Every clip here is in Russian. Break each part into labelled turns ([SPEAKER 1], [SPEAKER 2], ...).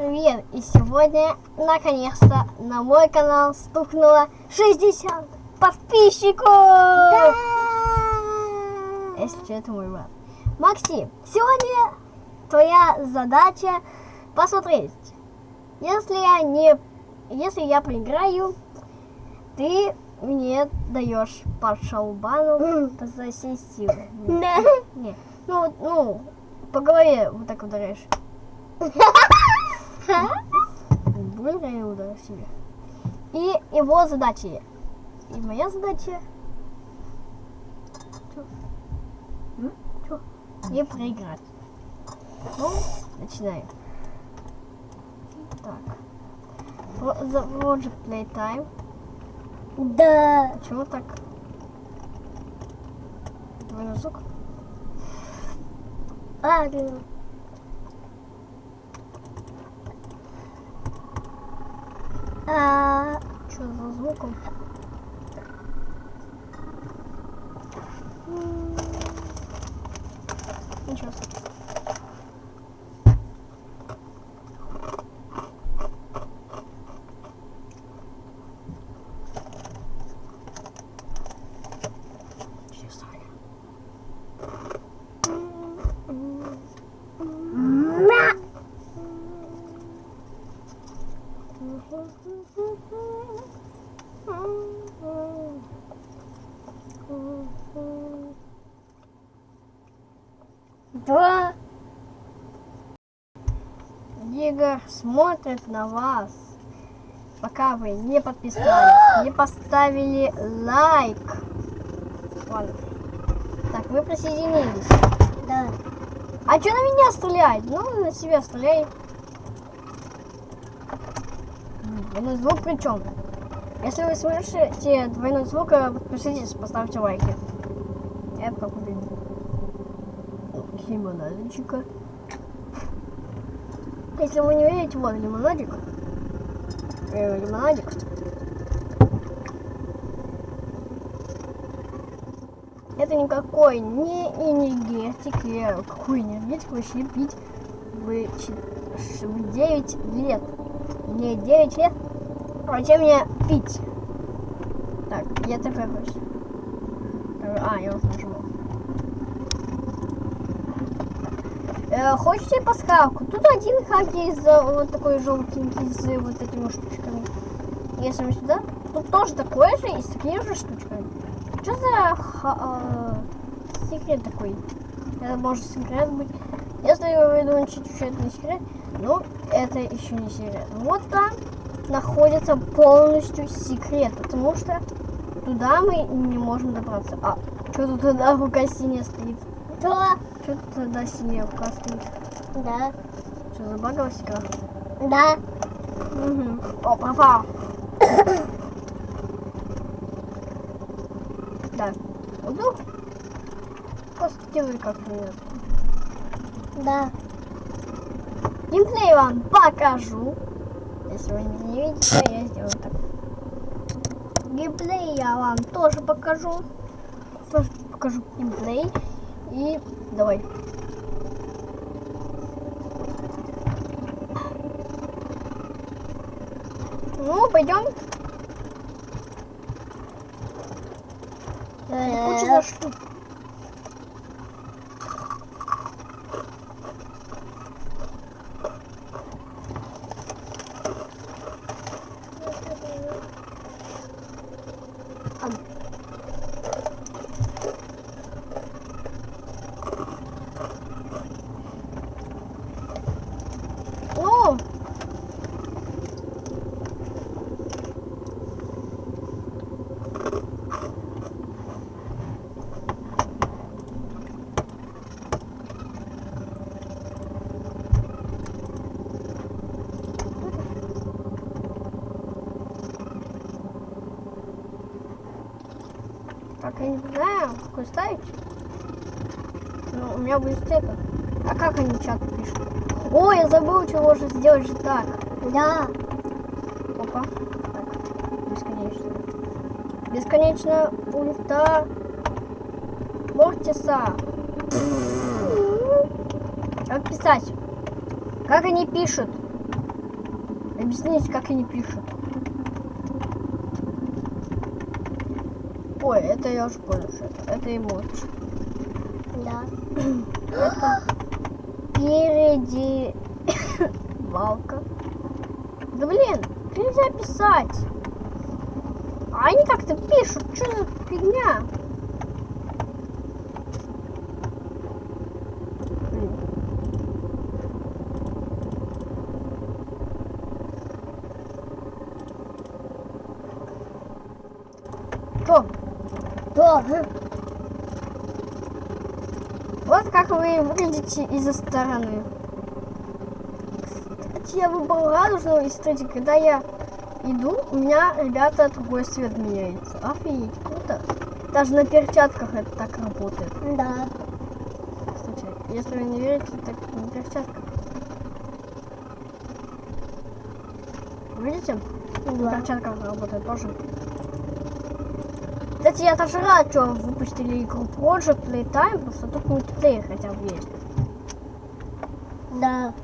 [SPEAKER 1] Привет! И сегодня, наконец-то, на мой канал стукнуло 60 подписчиков!
[SPEAKER 2] Да!
[SPEAKER 1] Если что, это мой брат. Максим, сегодня твоя задача посмотреть. Если я не... Если я проиграю, ты мне даешь по шалбану за силы.
[SPEAKER 2] Да.
[SPEAKER 1] Не. Ну, ну, по голове вот так ударяешь. Я ударил себе. И его задачи. И моя задача... Чё? Не проиграть. Ну, начинаем. Так. За- же playtime.
[SPEAKER 2] Да.
[SPEAKER 1] Почему так? Двойной звук?
[SPEAKER 2] А, А,
[SPEAKER 1] Что за звуком? Ничего. Игорь смотрит на вас, пока вы не подписались, не поставили лайк. Ладно. Так, вы присоединились.
[SPEAKER 2] Да.
[SPEAKER 1] А что на меня стрелять? Ну, на себя стреляй. Двойной звук причем. Если вы слышите двойной звук, э, подпишитесь, поставьте лайки. Я как убил. Лимонадчика. Если вы не видите, вот лимонадик. Э, лимонадик. Это никакой не энергетик. Я какой энергетик вообще пить в, в 9 лет? Мне 9 лет. А зачем мне пить? Так, я ТП просто. А, я уже нажимал. Э, хочете пасхалку? Тут один хак есть за вот такой желтенький с вот этими штучками. Если мы сюда, тут тоже такой же и с такими же штучками. Что за ха- э, секрет такой? Это может секрет быть. Если вы думаете, что это не секрет, ну, это еще не секрет. Вот там находится полностью секрет, потому что туда мы не можем добраться. А, что тут тогда рука синяя стоит?
[SPEAKER 2] Да.
[SPEAKER 1] Что синяя рука стоит?
[SPEAKER 2] Да.
[SPEAKER 1] Что, забагалась игра?
[SPEAKER 2] Да.
[SPEAKER 1] Угу. О, пропал. да. Ну, просто делай как-то.
[SPEAKER 2] Да.
[SPEAKER 1] Геймплей вам покажу. Если вы не видите, то я сделаю так. Геймплей я вам тоже покажу. Тоже покажу геймплей. И давай. Ну, пойдем. Куча за штук. Ну, так, я не знаю, какой ставить. Ну, у меня будет это. А как они чат пишут? Ой, я забыл, чего же сделать же так.
[SPEAKER 2] Да.
[SPEAKER 1] Опа. Так, бесконечно. Бесконечно ульта Мортиса. Как писать? Как они пишут? Объясните, как они пишут. Ой, это я уже понял, что это. Это эмоджи.
[SPEAKER 2] Да.
[SPEAKER 1] Это впереди валка. Да блин, нельзя писать. А они как-то пишут, что за фигня? Блин. Что? Вот как вы выглядите из-за стороны. Кстати, я выбрал радужного, и смотрите, когда я иду, у меня, ребята, другой свет меняется. Офигеть, круто. Даже на перчатках это так работает.
[SPEAKER 2] Да.
[SPEAKER 1] Кстати, если вы не верите, так на перчатках. Видите? На
[SPEAKER 2] Да.
[SPEAKER 1] перчатках работает тоже. Кстати, я даже рад, что выпустили игру Project Playtime, потому что тут мультиплеер хотя бы есть.
[SPEAKER 2] Да.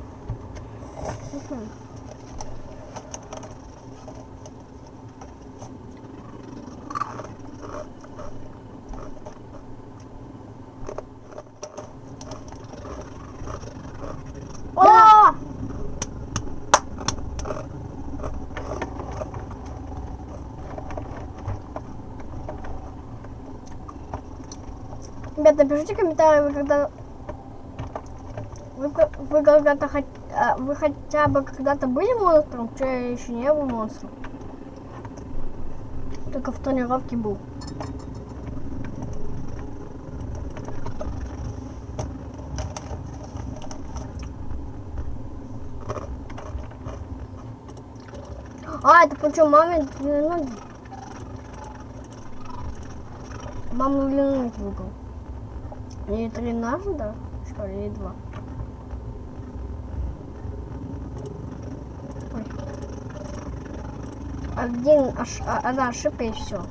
[SPEAKER 1] О! Ребята, напишите комментарии, вы когда... Вы, вы когда-то а, вы хотя бы когда-то были монстром? Что я еще не был монстром. Только в тренировке был. А, это причем маме длину... Маму длину выбрал. Не три ножа, да? Что ли, или два? Один, ош... а- одна ошибка и все.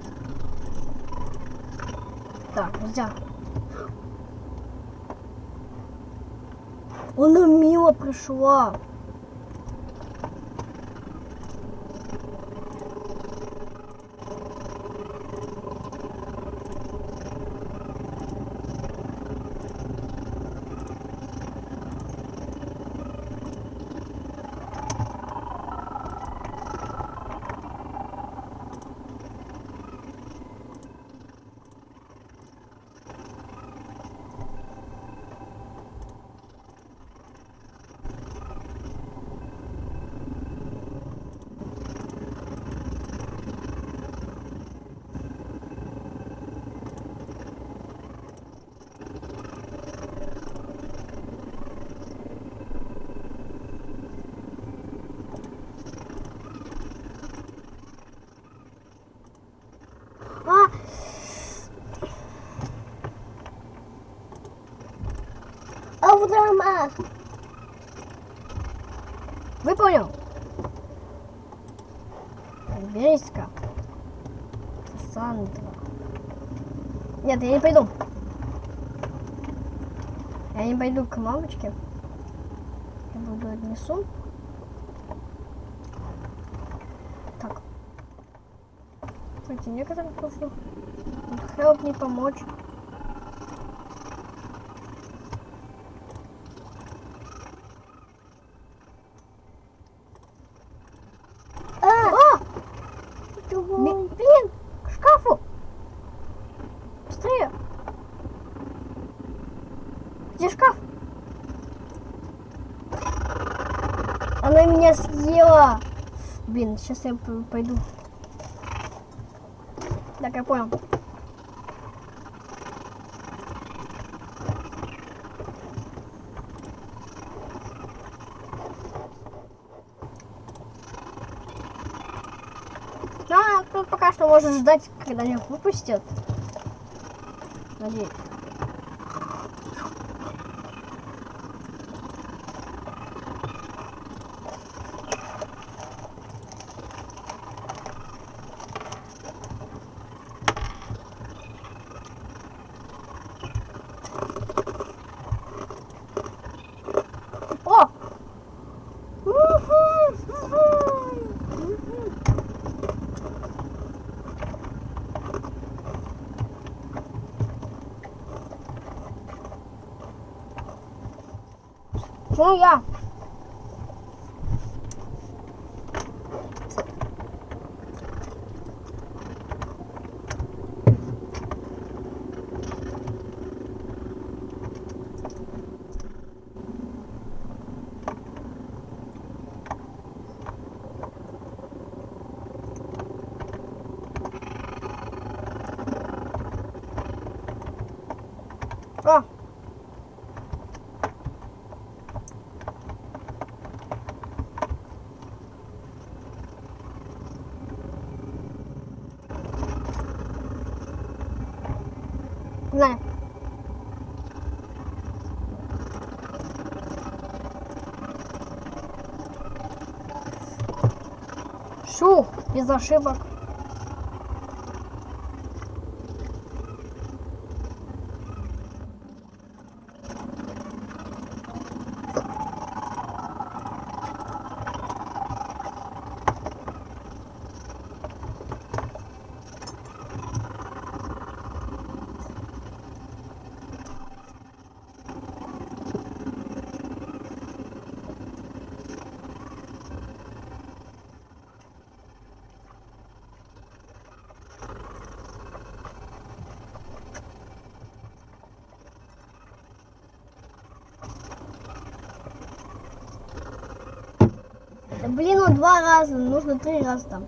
[SPEAKER 1] Так, нельзя. Она мимо пришла. А,
[SPEAKER 2] Автомат.
[SPEAKER 1] выполнил. Берись-ка. Сандра. Нет, я не пойду. Я не пойду к мамочке. Я буду отнесу. Так. Кстати, некоторым нужно help мне помочь.
[SPEAKER 2] А,
[SPEAKER 1] А!
[SPEAKER 2] другой.
[SPEAKER 1] Ми- Блин, к шкафу! Быстрее! Где шкаф? Она меня съела! Блин, сейчас я пойду. Так, я понял. А, тут пока что можно ждать, когда меня выпустят. Надеюсь. О! Уху! Уху! Почему я? А. Знаю. Шу, без ошибок. Да блин, он два раза, нужно три раза там.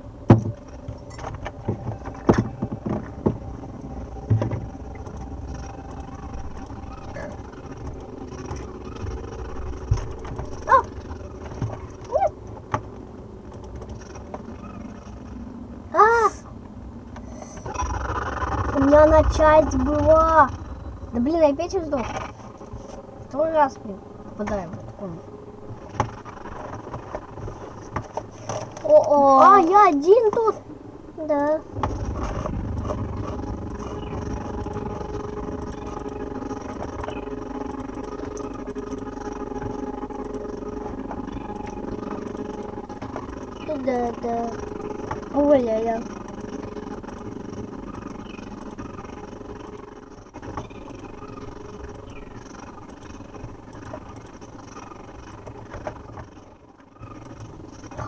[SPEAKER 1] А! А! Меня на часть была. Да блин, я опять сдох. Второй раз, блин, попадаем в эту комнату.
[SPEAKER 2] О-о.
[SPEAKER 1] А, я один тут.
[SPEAKER 2] Да. Да, да.
[SPEAKER 1] Ой, я, я.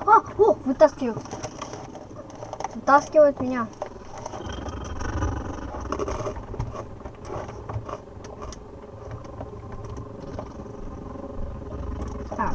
[SPEAKER 1] А, о, вытаскивают. Вытаскивают меня. Так.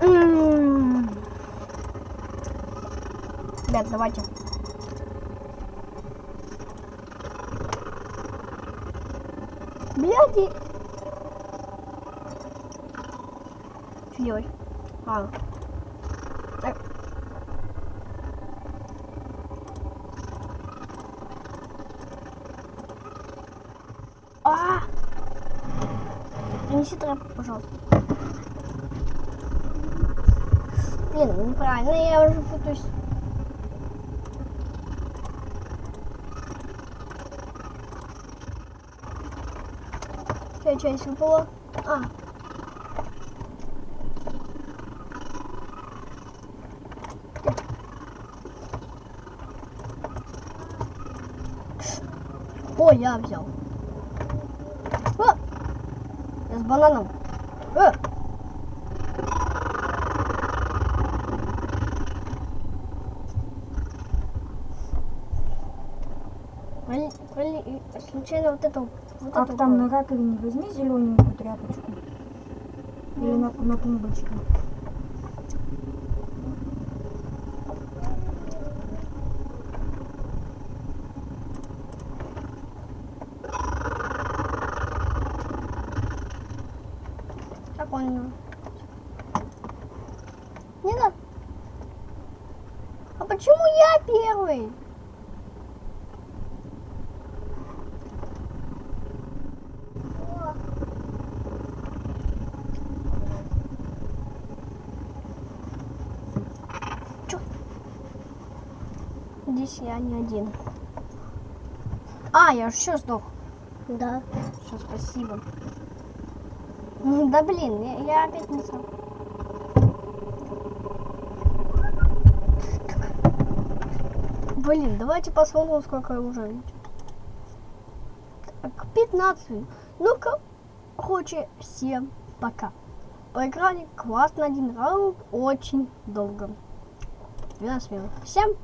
[SPEAKER 1] М-м. Ребят, давайте. Бляди. Что делать? А. Э. А! Принеси тряпку, пожалуйста. Блин, ну неправильно, я уже путаюсь. Какая часть выпала? А. О, я взял. А! Я с бананом. Проли- Случайно вот это, вот
[SPEAKER 3] А
[SPEAKER 1] это
[SPEAKER 3] там на раковине возьми зелененькую тряпочку. Или на, на тумбочке.
[SPEAKER 1] Так он. Не надо. А почему я первый? Чё? Здесь я не один. А, я все сдох.
[SPEAKER 2] Да.
[SPEAKER 1] Все, спасибо. Да блин, я, я опять не сам. Блин, давайте посмотрим, сколько уже. Так, 15. Ну-ка, короче, всем пока. Поиграли классно один раунд, очень долго. 12 минут. Всем